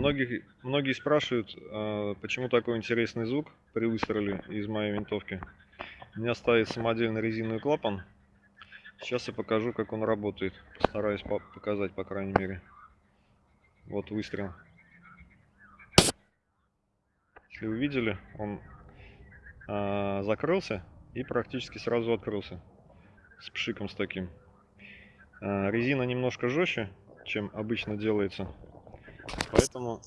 Многие, многие спрашивают, а, почему такой интересный звук при выстреле из моей винтовки. У меня стоит самодельный резиновый клапан. Сейчас я покажу, как он работает. Постараюсь показать, по крайней мере. Вот выстрел. Если вы видели, он а, закрылся и практически сразу открылся. С пшиком с таким. А, резина немножко жестче, чем обычно делается. Поэтому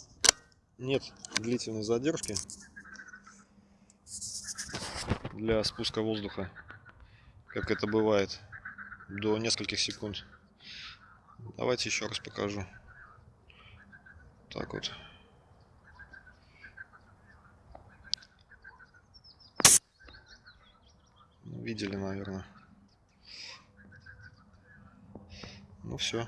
нет длительной задержки для спуска воздуха, как это бывает, до нескольких секунд. Давайте еще раз покажу. Так вот. Видели, наверное. Ну все.